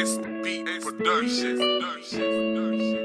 SB Production.